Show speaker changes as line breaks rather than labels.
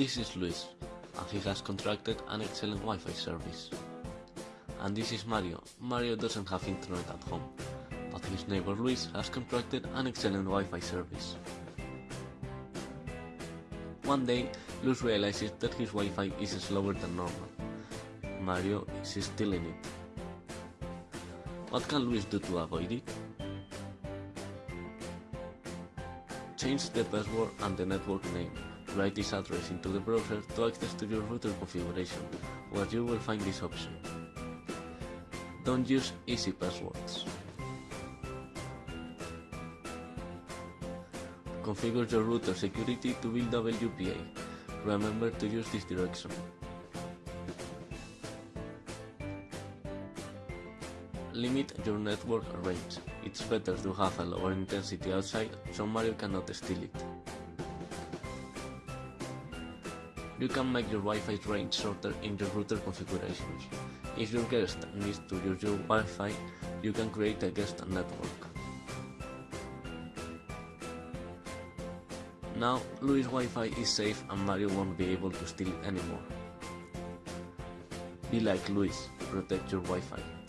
This is Luis, and he has contracted an excellent Wi-Fi service. And this is Mario. Mario doesn't have internet at home, but his neighbor Luis has contracted an excellent Wi-Fi service. One day, Luis realizes that his Wi-Fi is slower than normal. Mario is stealing it. What can Luis do to avoid it? Change the password and the network name. Write this address into the browser to access to your router configuration, where you will find this option. Don't use easy passwords. Configure your router security to build WPA. Remember to use this direction. Limit your network range. It's better to have a lower intensity outside so Mario cannot steal it. You can make your Wi-Fi range shorter in your router configurations. If your guest needs to use your Wi-Fi, you can create a guest network. Now, Luis' Wi-Fi is safe and Mario won't be able to steal it anymore. Be like Luis, protect your Wi-Fi.